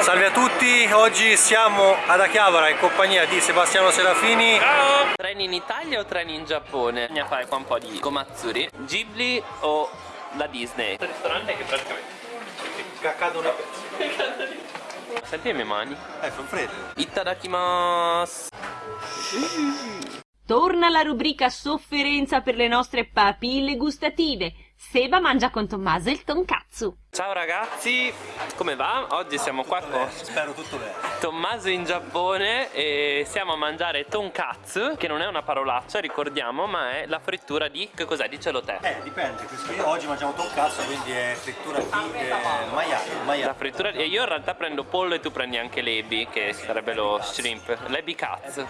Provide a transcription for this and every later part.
Salve a tutti, oggi siamo ad Akihabara in compagnia di Sebastiano Serafini Ciao! Treni in Italia o treni in Giappone? Bisogna fare qua un po' di komatsuri Ghibli o la Disney? Questo ristorante che praticamente Caccato una pezza Senti le mie mani Eh, fa freddo Itadakimasu Torna la rubrica sofferenza per le nostre papille gustative. Seba mangia con Tommaso il tonkatsu. Ciao ragazzi, come va? Oggi siamo qua con Spero tutto bene. Tommaso in Giappone e siamo a mangiare tonkatsu Che non è una parolaccia, ricordiamo, ma è la frittura di... che cos'è? Dicelo te Eh, dipende, questo io oggi mangiamo tonkatsu, quindi è frittura di eh, maiale, La maiale frittura e io in realtà prendo pollo e tu prendi anche l'ebi che sarebbe lo shrimp l'ebi cazzo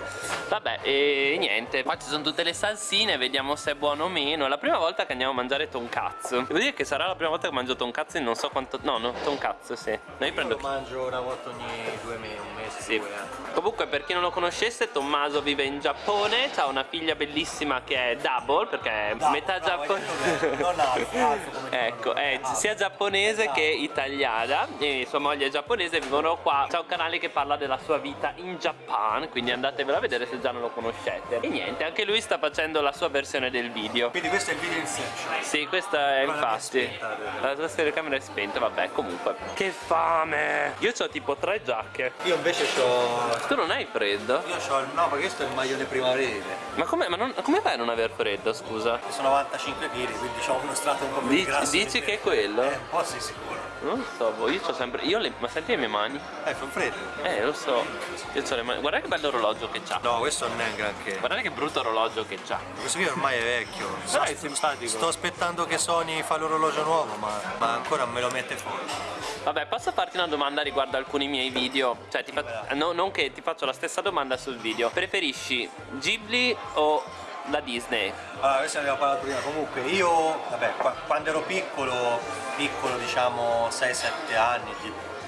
vabbè e niente qua ci sono tutte le salsine vediamo se è buono o meno. È la prima volta che andiamo a mangiare tonkatsu. Devo dire che sarà la prima volta che mangio tonkatsu in non so quanto no no tonkatsu sì noi Io prendo lo mangio una volta ogni due mesi, un mese, sì. due anni Comunque per chi non lo conoscesse Tommaso vive in Giappone ha una figlia bellissima che è double perché è Bravo, metà hai giapponese non alto come Ecco, è Alto. sia giapponese che italiana e sua moglie è giapponese vivono qua. C'è un canale che parla della sua vita in Japan, quindi andatevelo a vedere se già non lo conoscete. E niente, anche lui sta facendo la sua versione del video. Quindi questo è il video Inception Sì, questa è infatti. La tua telecamera è spenta, vabbè, comunque. Che fame! Io ho tipo tre giacche. Io invece ho Tu non hai freddo? Io ho il no, perché questo è il maglione primaverile Ma come, ma non- come fai a non aver freddo, scusa? Sono 95 kg, quindi ho uno strato un po' più Dici- grasso dici di che è quello? Eh, un po' sì sicuro Non so, boh, io ho sempre. Io le. Ma senti le mie mani? Eh, fa freddo Eh, lo so. Io ho le mani. Guarda che bello orologio che c'ha. No, questo non è un granché Guardate che brutto orologio che c'ha. Questo qui ormai è vecchio Però è simpatico. Sto aspettando che Sony fa l'orologio nuovo, ma, ma ancora me lo mette fuori Vabbè, posso farti una domanda riguardo alcuni miei video? Cioè, ti fa- no, non che ti faccio la stessa domanda sul video. Preferisci Ghibli o la Disney? Allora, questo ne abbiamo parlato prima, comunque io, vabbè, qua- quando ero piccolo, piccolo diciamo 6-7 anni,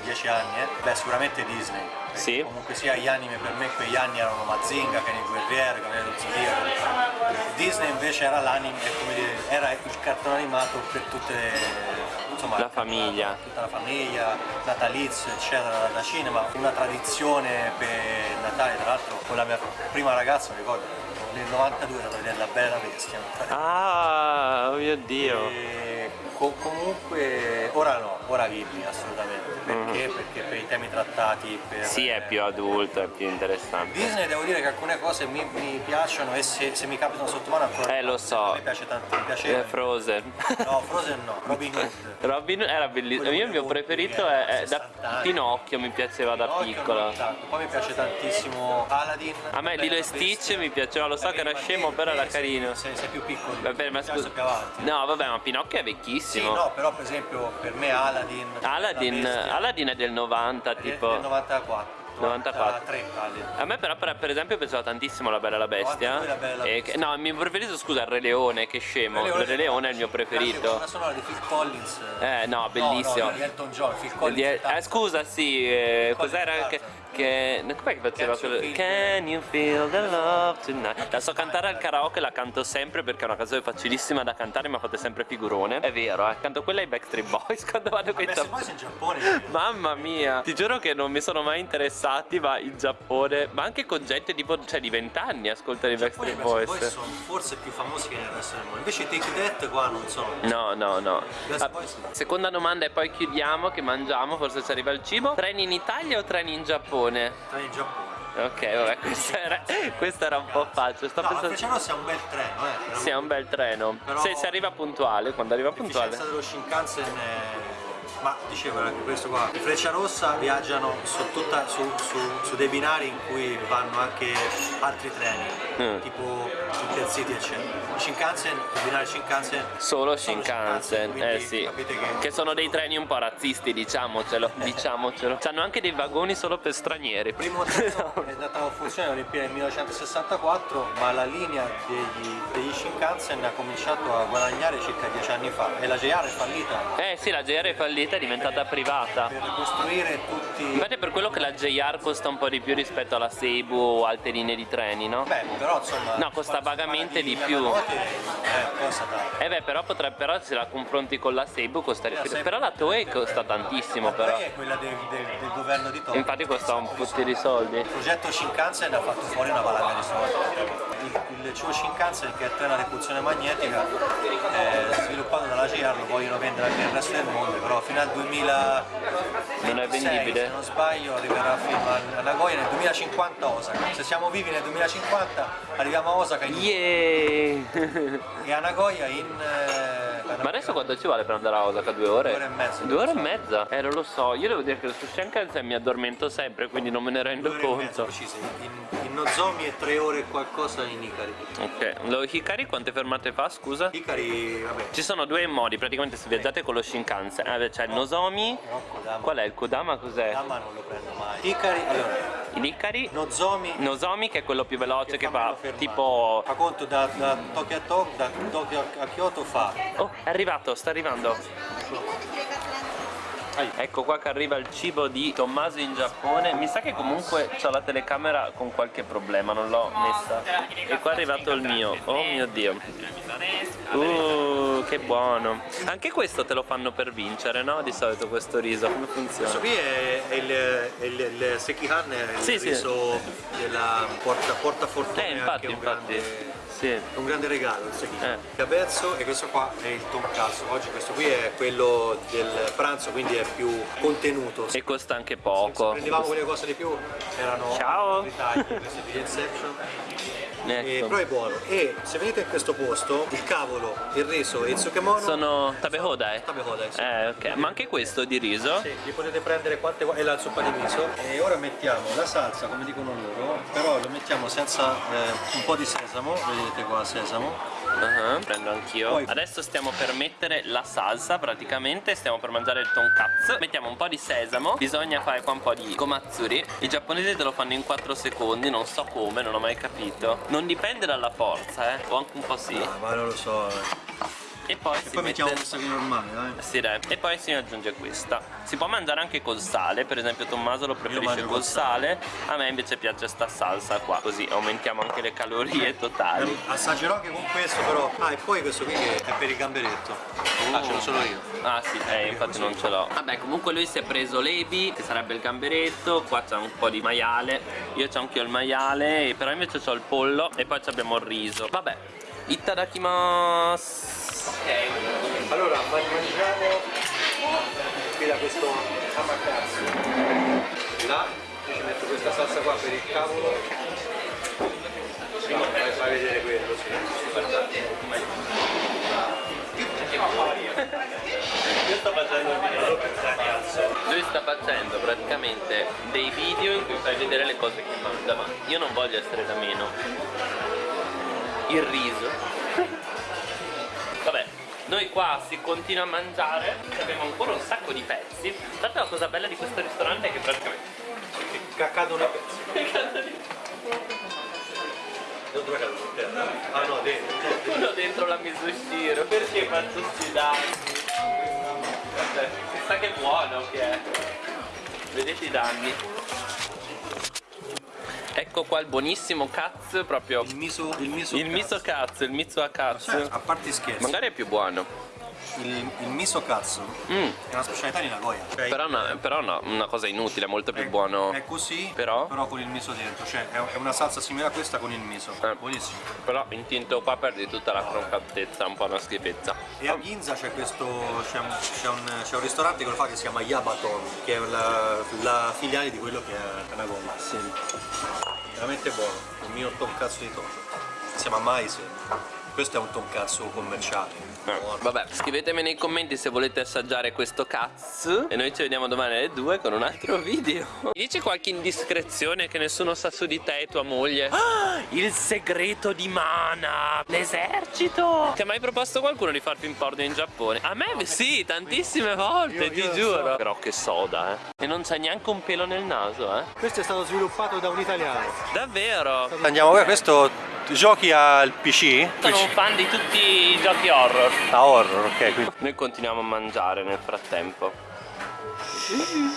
10 anni, eh, beh sicuramente Disney. Sì. Comunque sia gli anime per me quegli anni erano Mazinga, Ken il Guerriero, Cavaliere dello Zodiaco. Disney invece era l'anime, come dire, era il cartone animato per tutte le, insomma, La famiglia. tutta la famiglia, natalizio eccetera da cinema, una tradizione per Natale, tra l'altro con la mia prima ragazza, mi ricordo, nel 92 ero a vedere La Bella Bestia. Ah, oh mio dio. E co- comunque ora no, ora Ghibli assolutamente. Perché? Perché per i temi trattati, per Mm. Sì, è più adulto, è più interessante. Disney devo dire che alcune cose mi, mi piacciono e se, se mi capitano sotto mano ancora Eh, lo so. mi piace tanto, mi Eh, piace Frozen. no Frozen no Robin Hood Robin era bellissimo. Io il mio preferito è, è eh, da 60 anni. Pinocchio, mi piaceva da Pinocchio non tanto. poi mi piace tantissimo Aladdin A me Lilo e. Stitch mi piaceva, lo so che era scemo, però era carino. sei, sei più piccolo Vabbè, ma scusa. so più avanti No, vabbè, ma Pinocchio è sì vecchissimo. no però per esempio per me Aladdin Aladdin, Aladdin è del 90, è del- tipo. del 94 94. 93 Aladdin A me però per, per esempio piaceva tantissimo La Bella e la Bestia. 92 La Bella e che- no, il mio preferito scusa Re Leone, che scemo. Il Re Leone è il mio preferito. colonna sonora di Phil Collins Eh no, bellissimo. no, no, di Elton John Phil Collins di- eh, scusa, sì, eh, cos'era Tarzan. Che, che com'è che faceva quello? Can you feel the love tonight? La so cantare al karaoke, la canto sempre perché è una canzone facilissima da cantare, ma fate sempre figurone. È vero, eh, canto quella ai Backstreet Boys quando vado con i Giappone. poi sei in Giappone Mamma mia, ti giuro che non mi sono mai interessati, ma in Giappone, ma anche con gente tipo, cioè di 20 anni ascolta i Backstreet Boys. Boys sono forse più famosi che nel resto del mondo invece i Take That qua non sono No, no, no. Ah, seconda domanda e poi chiudiamo che mangiamo, forse ci arriva il cibo. Treni in Italia o treni in Giappone? Tra in Giappone Ok, vabbè, questo era, questo era un po' facile. Sto no pensando. Frecciano sia un bel treno eh Sì, è un bel treno. Però- Se si arriva puntuale, quando arriva puntuale. l'efficienza dello Shinkansen è ma dicevo anche questo qua i Freccia Rossa viaggiano su, tutta- su- su- su dei binari in cui vanno anche altri treni Mm. tipo Intercity eccetera Shinkansen il binario Shinkansen Solo sono Shinkansen, quindi eh sì. capite che, Che sono dei treni un po' razzisti, diciamocelo, diciamocelo. Hanno anche dei vagoni solo per stranieri. Il primo treno è andato a funzione alle Olimpiadi nel 1964, ma la linea degli, degli Shinkansen ha cominciato a guadagnare circa dieci anni fa e la JR è fallita. Eh sì, la JR è fallita vita è diventata privata. per costruire tutti... Infatti è per quello che la JR costa un po' di più rispetto alla Seibu o altre linee di treni, no? Beh, però insomma... No, costa vagamente parla di più. Yamamoto, Eh, costa tanto. Eh beh, però potrebbe, però se la confronti con la Seibu costa di La. Seibu- Però la Toei costa tantissimo però. Poi è quella del, del- del governo di Tokyo. Infatti costa un putti di soldi. Il progetto Shinkansen ha fatto fuori una valanga di soldi. Il, il Chuo Shinkansen, che è il treno a repulsione magnetica, è sviluppato dalla JR, lo vogliono vendere anche nel resto del mondo, però fino al 2000 Non è vendibile? se non sbaglio arriverà fino a Nagoya nel 2050 a Osaka. Se siamo vivi nel 2050 arriviamo a Osaka in- Yeah! e a Nagoya in... eh, Ma adesso quanto ci vuole per andare a Osaka? Due ore? Due ore e mezza. Due ore e mezza? Eh, non lo so. Io devo dire che su Shinkansen mi addormento sempre, quindi non me ne rendo conto. In, Nozomi e tre ore e qualcosa in Ikari. Ok, lo Hikari quante fermate fa, scusa? Ikari, vabbè, Ci sono due modi, praticamente se viaggiate con lo Shinkansen. Eh, c'è il Nozomi. no, Kodama. Qual è il Kodama? Cos'è? Kodama non lo prendo mai. Ikari, allora, L'Hikari. Nozomi Nozomi che è quello più veloce che, fa fa tipo... Fa conto da, da Tokyo a Tokyo, da Tokyo a Kyoto fa. Oh, è arrivato, sta arrivando. Ecco qua che arriva il cibo di Tommaso in Giappone. Mi sa che comunque c'ho la telecamera con qualche problema, non l'ho messa. E qua è arrivato il mio. Oh mio dio. Uh, che buono. Anche questo te lo fanno per vincere, no? Di solito questo riso, come Questo funziona? qui è, è il, è il, il Sekihan, è il Sì, sì. riso della porta, porta fortuna. Eh, infatti, infatti. grande- Sì. È un grande regalo il Sekihan. Eh. Capezzo e questo qua è il tonkatsu. Oggi questo qui è quello del pranzo, quindi è più contenuto. E costa anche Se poco. prendevamo quelle cose di più erano Ciao. altri tagli, questo è di Inception. Eh, Ecco. però è buono e se venite in questo posto il cavolo, il riso e il tsukemono Sono tabehoda, eh? Tabehoda, sì. Eh, ok. Ma anche questo di riso? Sì, li potete prendere quante e la zuppa di miso e ora mettiamo la salsa come dicono loro però lo mettiamo senza eh, un po' di sesamo vedete qua sesamo Ah, Prendo anch'io. Adesso stiamo per mettere la salsa praticamente, stiamo per mangiare il tonkatsu. Mettiamo un po' di sesamo, bisogna fare qua un po' di komatsuri. I giapponesi te lo fanno in 4 secondi, non so come, non ho mai capito. Non dipende dalla forza, eh, o anche un po' sì. ah, ma non lo so eh. E poi e si poi mettiamo mette... questa qui normale dai Sì, dai. E poi si aggiunge questa. Si può mangiare anche col sale, per esempio Tommaso lo preferisce col col sale. A me invece piace sta salsa qua, così aumentiamo anche le calorie totali. assaggerò anche con questo però ah e poi questo qui che è per il gamberetto ah ce l'ho solo io Ah sì, eh, infatti non ce l'ho. Vabbè, comunque lui si è preso l'ebi, che sarebbe il gamberetto, qua c'è un po' di maiale, io c'ho anch'io il maiale, però invece c'ho il pollo e poi abbiamo il riso. Vabbè, itadakimasu. Ok. allora ma- mangiamo qui da questo amatazzo là io ci metto questa salsa qua per il cavolo no, fai, fai vedere quello sì Io sto facendo il video Lui sta facendo praticamente dei video in cui fai vedere le cose che mangia, ma io non voglio essere da meno. Il riso. Noi qua si continua a mangiare, abbiamo ancora un sacco di pezzi. L'altro la cosa bella di questo ristorante è che praticamente cadono i pezzi dove cadono? Per terra? ah no dentro uno dentro la misushiro, perché faccio sti danni? Vabbè, chissà che buono che è. Vedete i danni? Ecco qua il buonissimo Katz, proprio il miso il miso il miso Katz, il miso a Katz. Cioè, a parte scherzi Magari è più buono. il, il miso cazzo Mm, è una specialità di Nagoya cioè, però no, però no, una cosa inutile, molto più è, buono. è così Però? con il miso dentro cioè è, è una salsa simile a questa con il miso Eh. buonissimo Però in tinto qua perdi tutta la croccantezza, un po' una schifezza. e a Ginza c'è questo c'è un, c'è un- c'è un ristorante che lo fa che si chiama Yabaton che è la, la filiale di quello che è Nagoya Sì. Veramente buono il mio tonkatsu di Tokyo si chiama Maise questo è un tonkatsu commerciale Eh. Vabbè, scrivetemi nei commenti se volete assaggiare questo cazzo E noi ci vediamo domani alle 2 con un altro video Mi dici qualche indiscrezione che nessuno sa su di te e tua moglie? Ah, il segreto di Mana L'esercito Ti ha mai proposto qualcuno di far pimporno in Giappone? A me sì, tantissime volte, Io- ti io giuro so. Però che soda, eh E non c'è neanche un pelo nel naso, eh questo è stato sviluppato da un italiano Davvero? andiamo questo giochi al PC? Sono un fan di tutti i giochi horror. Ah, horror, ok. Quindi... Noi continuiamo a mangiare nel frattempo. Mm.